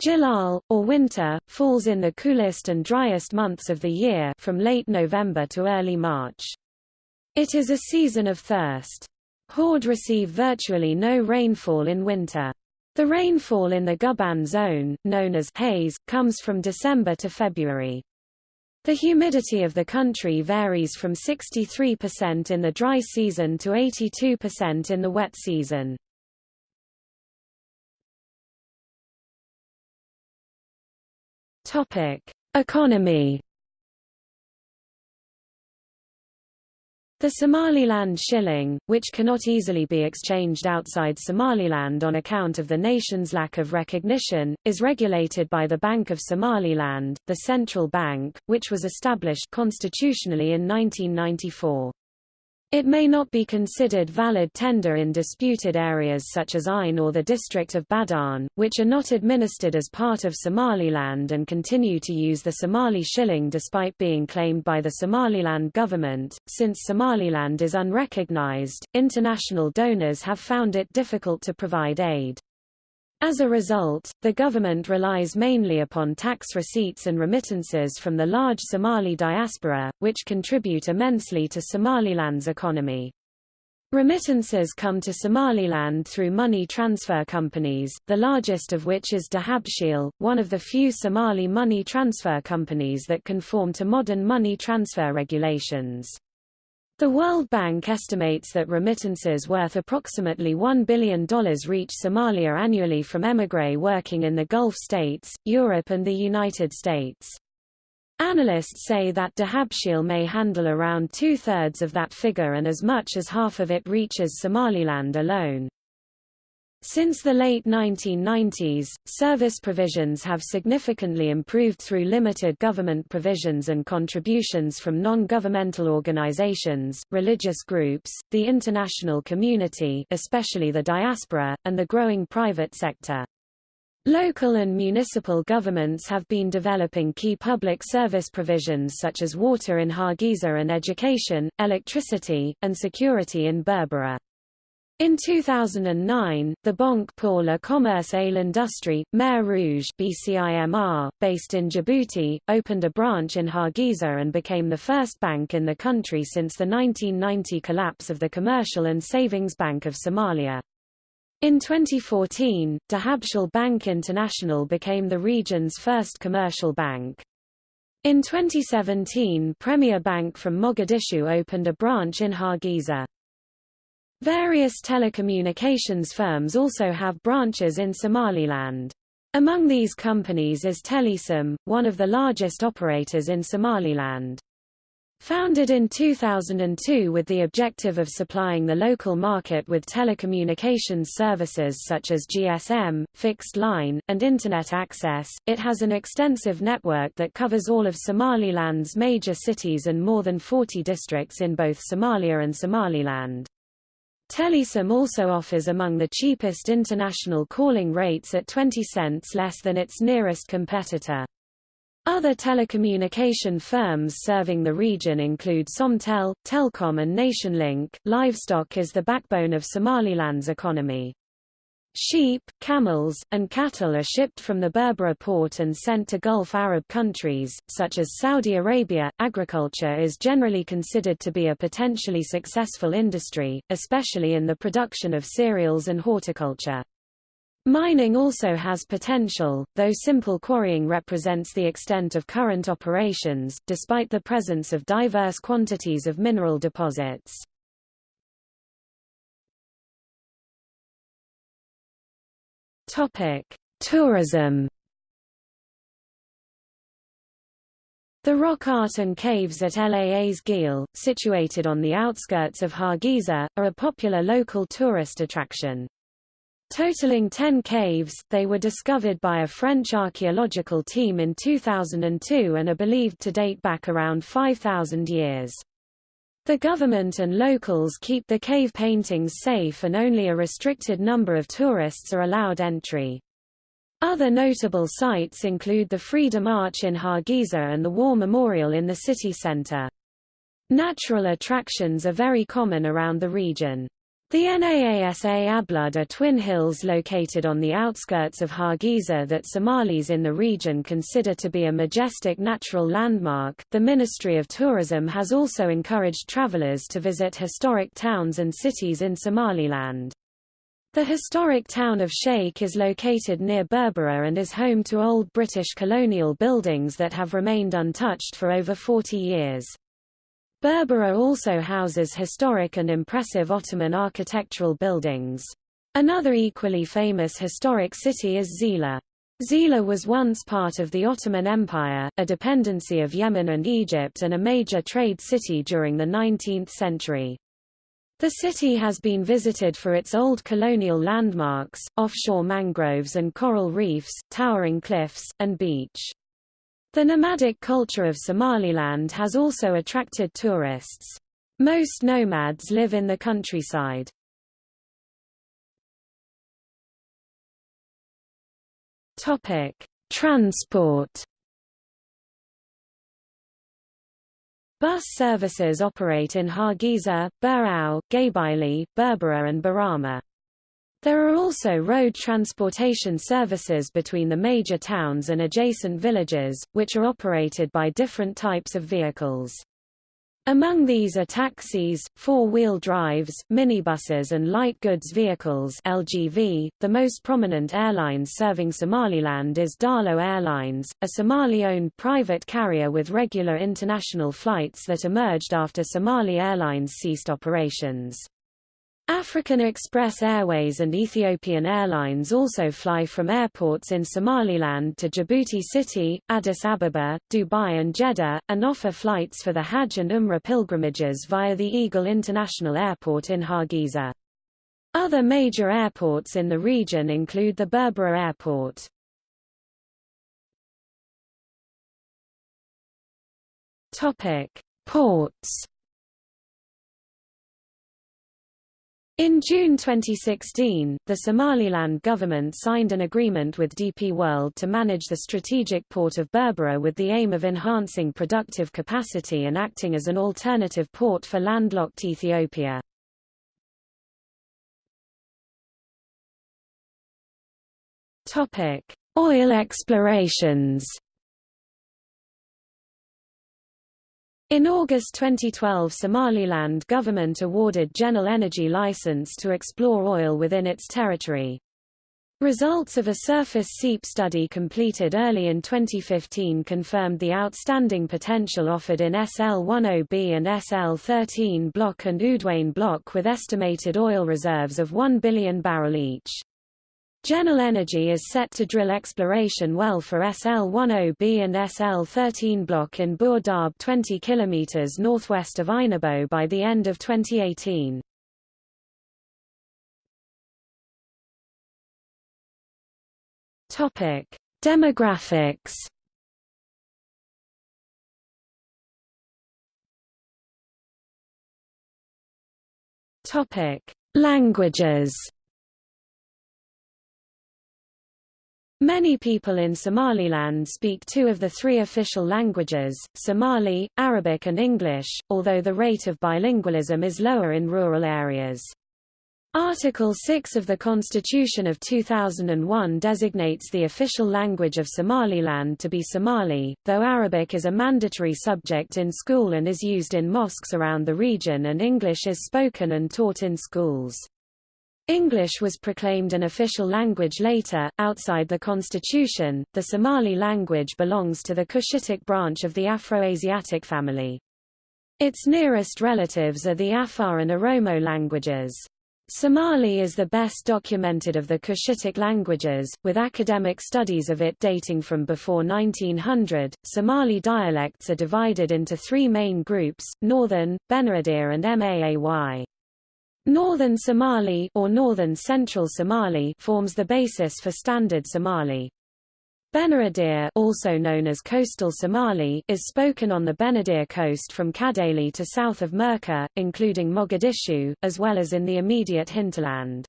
Jilal, or winter, falls in the coolest and driest months of the year from late November to early March. It is a season of thirst. Haud receive virtually no rainfall in winter. The rainfall in the Guban zone, known as haze, comes from December to February. The humidity of the country varies from 63% in the dry season to 82% in the wet season. Topic: Economy The Somaliland shilling, which cannot easily be exchanged outside Somaliland on account of the nation's lack of recognition, is regulated by the Bank of Somaliland, the central bank, which was established constitutionally in 1994. It may not be considered valid tender in disputed areas such as Ain or the district of Badhan, which are not administered as part of Somaliland and continue to use the Somali shilling despite being claimed by the Somaliland government. Since Somaliland is unrecognized, international donors have found it difficult to provide aid. As a result, the government relies mainly upon tax receipts and remittances from the large Somali diaspora, which contribute immensely to Somaliland's economy. Remittances come to Somaliland through money transfer companies, the largest of which is Dahabshil, one of the few Somali money transfer companies that conform to modern money transfer regulations. The World Bank estimates that remittances worth approximately $1 billion reach Somalia annually from émigrés working in the Gulf states, Europe and the United States. Analysts say that Dahabshil may handle around two-thirds of that figure and as much as half of it reaches Somaliland alone. Since the late 1990s, service provisions have significantly improved through limited government provisions and contributions from non-governmental organizations, religious groups, the international community especially the diaspora, and the growing private sector. Local and municipal governments have been developing key public service provisions such as water in Hargeisa and education, electricity, and security in Berbera. In 2009, the Banque pour le Commerce et l'Industrie, Mer Rouge BCIMR, based in Djibouti, opened a branch in Hargeisa and became the first bank in the country since the 1990 collapse of the Commercial and Savings Bank of Somalia. In 2014, Dahabshil Bank International became the region's first commercial bank. In 2017 Premier Bank from Mogadishu opened a branch in Hargeisa. Various telecommunications firms also have branches in Somaliland. Among these companies is Telesom, one of the largest operators in Somaliland. Founded in 2002 with the objective of supplying the local market with telecommunications services such as GSM, fixed line, and Internet access, it has an extensive network that covers all of Somaliland's major cities and more than 40 districts in both Somalia and Somaliland. Telesom also offers among the cheapest international calling rates at 20 cents less than its nearest competitor. Other telecommunication firms serving the region include Somtel, Telcom and Nationlink. Livestock is the backbone of Somaliland's economy. Sheep, camels, and cattle are shipped from the Berbera port and sent to Gulf Arab countries, such as Saudi Arabia. Agriculture is generally considered to be a potentially successful industry, especially in the production of cereals and horticulture. Mining also has potential, though simple quarrying represents the extent of current operations, despite the presence of diverse quantities of mineral deposits. Topic: Tourism. The rock art and caves at Laas Geel, situated on the outskirts of Hargeisa, are a popular local tourist attraction. Totaling 10 caves, they were discovered by a French archaeological team in 2002 and are believed to date back around 5,000 years. The government and locals keep the cave paintings safe and only a restricted number of tourists are allowed entry. Other notable sites include the Freedom Arch in Hargeisa and the War Memorial in the city centre. Natural attractions are very common around the region. The Naasa Ablud are twin hills located on the outskirts of Hargeisa that Somalis in the region consider to be a majestic natural landmark. The Ministry of Tourism has also encouraged travelers to visit historic towns and cities in Somaliland. The historic town of Sheikh is located near Berbera and is home to old British colonial buildings that have remained untouched for over 40 years. Berbera also houses historic and impressive Ottoman architectural buildings. Another equally famous historic city is Zeila. Zeila was once part of the Ottoman Empire, a dependency of Yemen and Egypt and a major trade city during the 19th century. The city has been visited for its old colonial landmarks, offshore mangroves and coral reefs, towering cliffs, and beach. The nomadic culture of Somaliland has also attracted tourists. Most nomads live in the countryside. Topic: Transport. Bus services operate in Hargeisa, Burao, Gabiley, Berbera and Borama. There are also road transportation services between the major towns and adjacent villages, which are operated by different types of vehicles. Among these are taxis, four-wheel drives, minibuses and light goods vehicles LGV. .The most prominent airlines serving Somaliland is Daallo Airlines, a Somali-owned private carrier with regular international flights that emerged after Somali Airlines ceased operations. African Express Airways and Ethiopian Airlines also fly from airports in Somaliland to Djibouti City, Addis Ababa, Dubai and Jeddah, and offer flights for the Hajj and Umrah pilgrimages via the Egal International Airport in Hargeisa. Other major airports in the region include the Berbera Airport. Ports In June 2016, the Somaliland government signed an agreement with DP World to manage the strategic port of Berbera with the aim of enhancing productive capacity and acting as an alternative port for landlocked Ethiopia. Oil explorations In August 2012 Somaliland government awarded Genel Energy license to explore oil within its territory. Results of a surface seep study completed early in 2015 confirmed the outstanding potential offered in SL-10B and SL-13 block and Oodweyne block with estimated oil reserves of 1 billion barrel each. Genel Energy is set to drill exploration well for SL-10B and SL-13 block in burdaab 20 km northwest of Ainabo by the end of 2018. Topic: Demographics Topic: Languages Many people in Somaliland speak two of the three official languages, Somali, Arabic and English, although the rate of bilingualism is lower in rural areas. Article 6 of the Constitution of 2001 designates the official language of Somaliland to be Somali, though Arabic is a mandatory subject in school and is used in mosques around the region and English is spoken and taught in schools. English was proclaimed an official language later. Outside the constitution, the Somali language belongs to the Cushitic branch of the Afroasiatic family. Its nearest relatives are the Afar and Oromo languages. Somali is the best documented of the Cushitic languages, with academic studies of it dating from before 1900. Somali dialects are divided into three main groups: Northern, Benadir, and Maay. Northern Somali or Northern Central Somali forms the basis for Standard Somali. Benadir also known as Coastal Somali is spoken on the Benadir coast from Kadali to south of Merka, including Mogadishu, as well as in the immediate hinterland.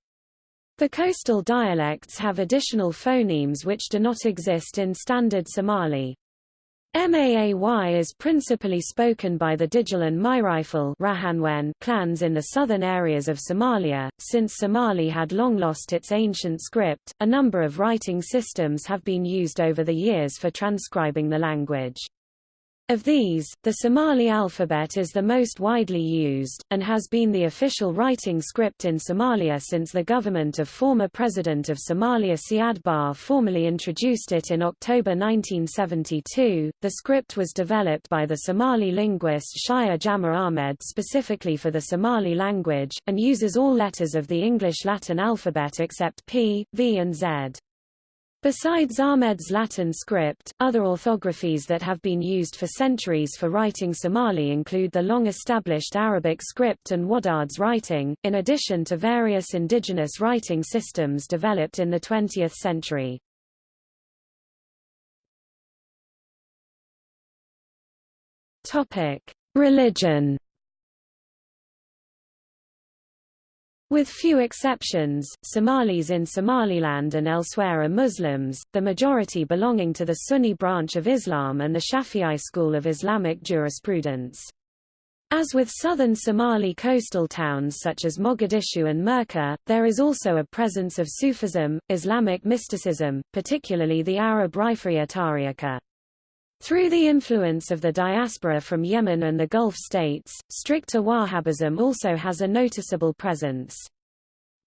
The coastal dialects have additional phonemes which do not exist in Standard Somali. Maay is principally spoken by the Digil and Mirifle clans in the southern areas of Somalia. Since Somali had long lost its ancient script, a number of writing systems have been used over the years for transcribing the language. Of these, the Somali alphabet is the most widely used, and has been the official writing script in Somalia since the government of former President of Somalia Siad Barre formally introduced it in October 1972. The script was developed by the Somali linguist Shire Jama Ahmed specifically for the Somali language, and uses all letters of the English Latin alphabet except P, V and Z. Besides Ahmed's Latin script, other orthographies that have been used for centuries for writing Somali include the long-established Arabic script and Wadaad's writing, in addition to various indigenous writing systems developed in the 20th century. Religion With few exceptions, Somalis in Somaliland and elsewhere are Muslims, the majority belonging to the Sunni branch of Islam and the Shafi'i school of Islamic jurisprudence. As with southern Somali coastal towns such as Mogadishu and Merka, there is also a presence of Sufism, Islamic mysticism, particularly the Arab Rifa'iya Tariqa. Through the influence of the diaspora from Yemen and the Gulf states, stricter Wahhabism also has a noticeable presence.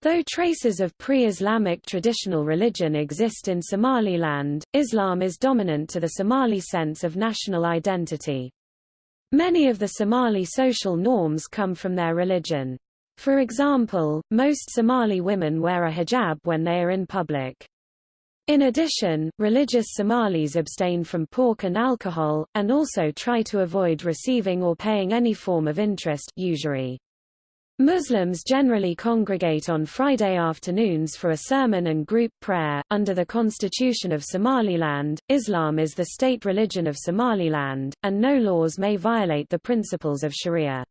Though traces of pre-Islamic traditional religion exist in Somaliland, Islam is dominant to the Somali sense of national identity. Many of the Somali social norms come from their religion. For example, most Somali women wear a hijab when they are in public. In addition, religious Somalis abstain from pork and alcohol, and also try to avoid receiving or paying any form of interest usury. Muslims generally congregate on Friday afternoons for a sermon and group prayer. Under the Constitution of Somaliland, Islam is the state religion of Somaliland, and no laws may violate the principles of Sharia.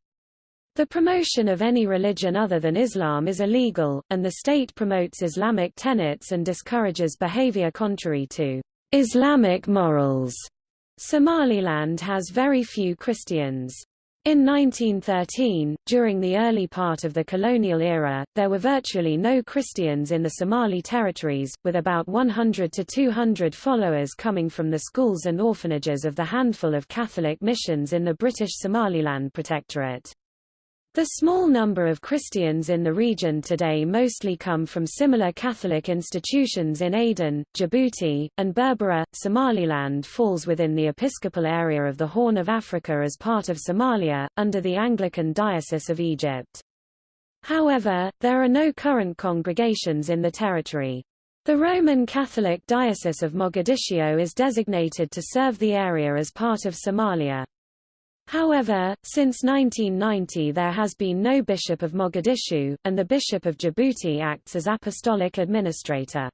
The promotion of any religion other than Islam is illegal, and the state promotes Islamic tenets and discourages behavior contrary to Islamic morals. Somaliland has very few Christians. In 1913, during the early part of the colonial era, there were virtually no Christians in the Somali territories, with about 100 to 200 followers coming from the schools and orphanages of the handful of Catholic missions in the British Somaliland Protectorate. The small number of Christians in the region today mostly come from similar Catholic institutions in Aden, Djibouti, and Berbera. Somaliland falls within the episcopal area of the Horn of Africa as part of Somalia, under the Anglican Diocese of Egypt. However, there are no current congregations in the territory. The Roman Catholic Diocese of Mogadiscio is designated to serve the area as part of Somalia. However, since 1990 there has been no Bishop of Mogadishu, and the Bishop of Djibouti acts as apostolic administrator.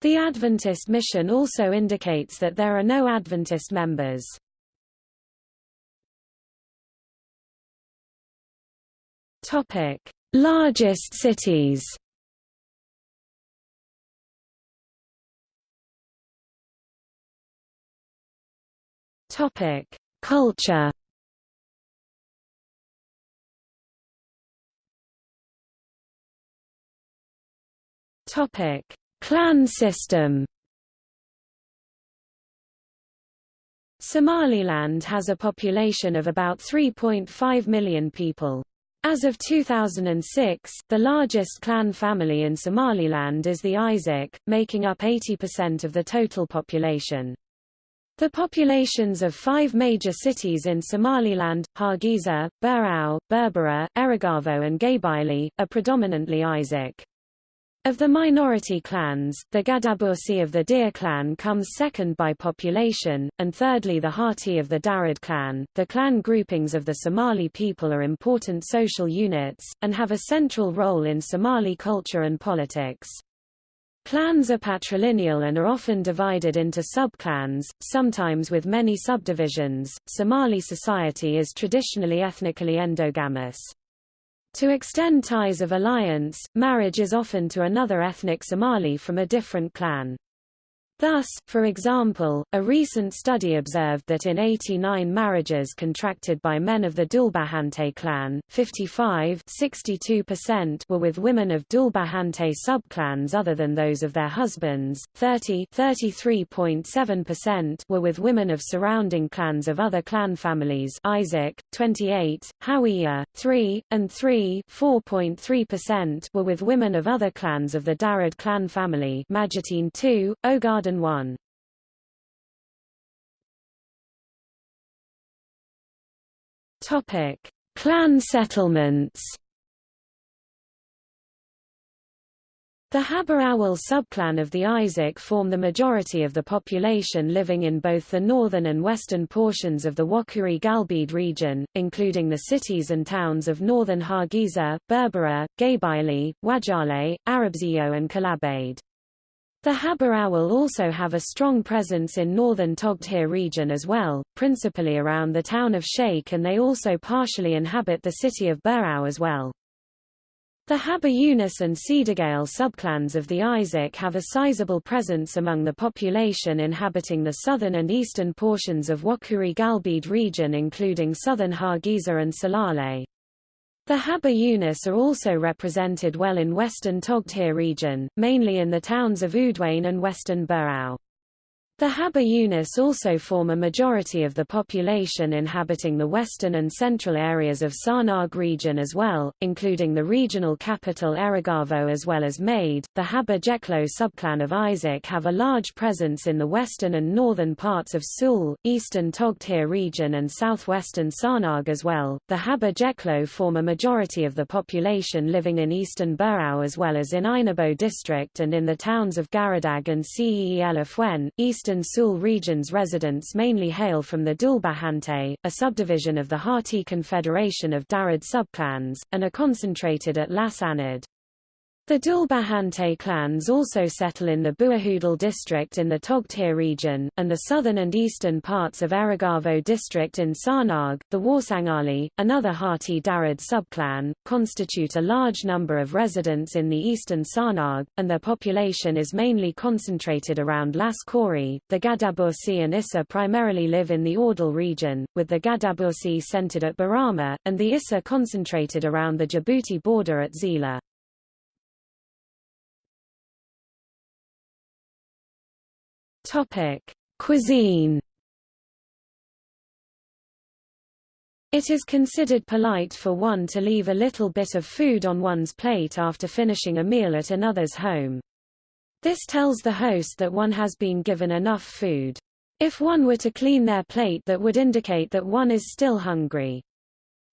The Adventist mission also indicates that there are no Adventist members. Topic: Largest cities. Topic: Culture. Topic: Clan system. Somaliland has a population of about 3.5 million people. As of 2006, the largest clan family in Somaliland is the Isaaq, making up 80% of the total population. The populations of five major cities in Somaliland, Hargeisa, Burao, Berbera, Erigavo and Gabiley, are predominantly Isaaq. Of the minority clans, the Gadabursi of the Deer clan comes second by population, and thirdly the Harti of the Darod clan. The clan groupings of the Somali people are important social units, and have a central role in Somali culture and politics. Clans are patrilineal and are often divided into subclans, sometimes with many subdivisions. Somali society is traditionally ethnically endogamous. To extend ties of alliance, marriage is often to another ethnic Somali from a different clan. Thus, for example, a recent study observed that in 89 marriages contracted by men of the Dhulbahante clan, 55 were with women of Dhulbahante subclans other than those of their husbands, 30 were with women of surrounding clans of other clan families Isaaq, 28, Hawiye, 3, and 3 were with women of other clans of the Darod clan family Majeerteen 2, Ogaden 1. Topic: Clan settlements. The Haberawal subclan of the Isaaq form the majority of the population living in both the northern and western portions of the Woqooyi Galbeed region, including the cities and towns of northern Hargeisa, Berbera, Gabiley, Wajale, Arabsiyo and Kalabaydh. The Haberawal also have a strong presence in northern Togdheer region as well, principally around the town of Sheikh and they also partially inhabit the city of Burao as well. The Haber Yunus and Cedargale subclans of the Isaaq have a sizable presence among the population inhabiting the southern and eastern portions of Woqooyi Galbeed region including southern Hargeisa and Salale. The Haber Yunus are also represented well in western Togdheer region, mainly in the towns of Oodweyne and western Burao. The Haber Yunus also form a majority of the population inhabiting the western and central areas of Sanaag region as well, including the regional capital Erigavo as well as Maydh. The Haber Jeklo subclan of Isaaq have a large presence in the western and northern parts of Sool, eastern Togdheer region and southwestern Sanaag as well. The Haber Jeklo form a majority of the population living in eastern Burao as well as in Ainabo district and in the towns of Garadag and Ceelafwen, eastern Eastern Sool region's residents mainly hail from the Dhulbahante, a subdivision of the Harti Confederation of Darod subclans, and are concentrated at Las Anod. The Dhulbahante clans also settle in the Buuhoodle district in the Togdheer region, and the southern and eastern parts of Erigavo district in Sanaag. The Warsangali, another Harti Darod subclan, constitute a large number of residents in the eastern Sanaag, and their population is mainly concentrated around Las Khorey. The Gadabursi and Issa primarily live in the Awdal region, with the Gadabursi centered at Borama, and the Issa concentrated around the Djibouti border at Zeila. Topic: Cuisine. It is considered polite for one to leave a little bit of food on one's plate after finishing a meal at another's home. This tells the host that one has been given enough food. If one were to clean their plate that would indicate that one is still hungry.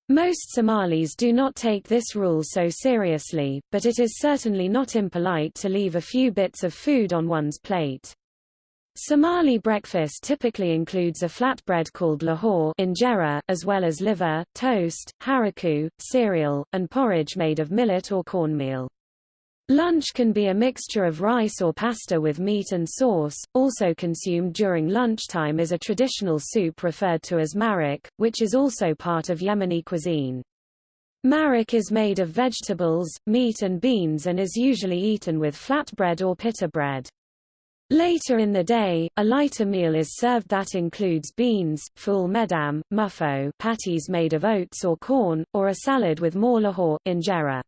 Most Somalis do not take this rule so seriously, but it is certainly not impolite to leave a few bits of food on one's plate. Somali breakfast typically includes a flatbread called lahoh injera, as well as liver, toast, haraku, cereal, and porridge made of millet or cornmeal. Lunch can be a mixture of rice or pasta with meat and sauce. Also consumed during lunchtime is a traditional soup referred to as maraq, which is also part of Yemeni cuisine. Maraq is made of vegetables, meat and beans and is usually eaten with flatbread or pita bread. Later in the day, a lighter meal is served that includes beans, ful medam, muffo patties made of oats or corn, or a salad with more lahoh injera.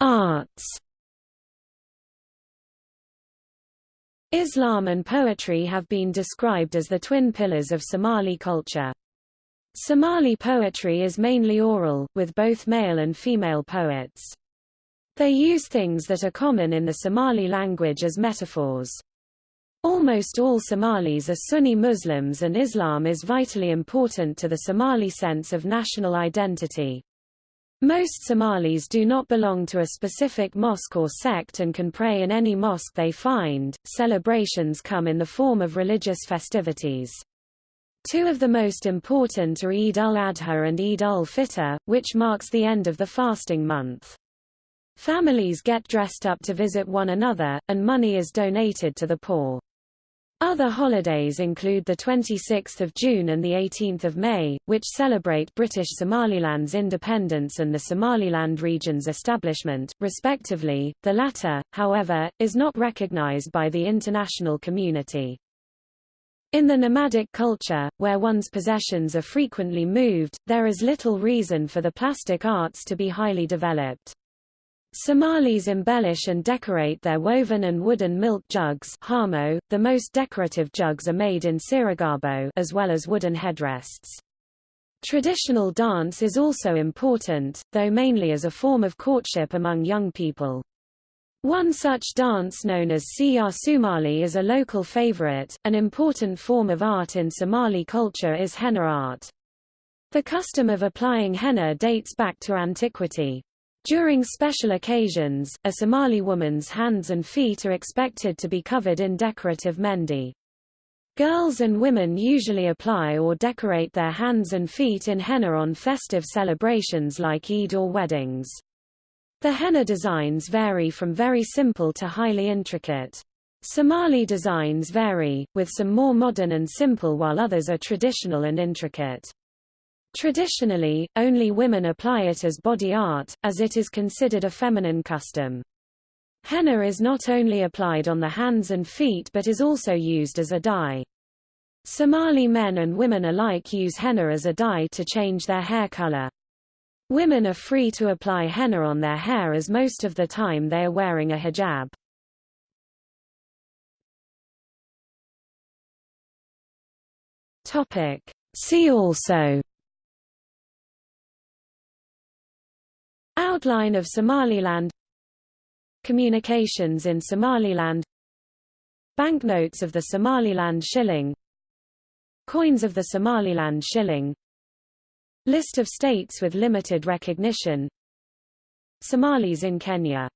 Arts. Islam and poetry have been described as the twin pillars of Somali culture. Somali poetry is mainly oral, with both male and female poets. They use things that are common in the Somali language as metaphors. Almost all Somalis are Sunni Muslims and Islam is vitally important to the Somali sense of national identity. Most Somalis do not belong to a specific mosque or sect and can pray in any mosque they find. Celebrations come in the form of religious festivities. Two of the most important are Eid al-Adha and Eid al-Fitr, which marks the end of the fasting month. Families get dressed up to visit one another, and money is donated to the poor. Other holidays include the 26th of June and the 18th of May, which celebrate British Somaliland's independence and the Somaliland region's establishment, respectively. The latter, however, is not recognized by the international community. In the nomadic culture, where one's possessions are frequently moved, there is little reason for the plastic arts to be highly developed. Somalis embellish and decorate their woven and wooden milk jugs haamo, the most decorative jugs are made in Sirigabo as well as wooden headrests. Traditional dance is also important, though mainly as a form of courtship among young people. One such dance known as Ciyaar Soomaali is a local favorite. An important form of art in Somali culture is henna art. The custom of applying henna dates back to antiquity. During special occasions, a Somali woman's hands and feet are expected to be covered in decorative mehndi. Girls and women usually apply or decorate their hands and feet in henna on festive celebrations like Eid or weddings. The henna designs vary from very simple to highly intricate. Somali designs vary, with some more modern and simple while others are traditional and intricate. Traditionally, only women apply it as body art, as it is considered a feminine custom. Henna is not only applied on the hands and feet but is also used as a dye. Somali men and women alike use henna as a dye to change their hair color. Women are free to apply henna on their hair as most of the time they are wearing a hijab. See also. Outline of Somaliland. Communications in Somaliland. Banknotes of the Somaliland shilling. Coins of the Somaliland shilling List of states with limited recognition. Somalis in Kenya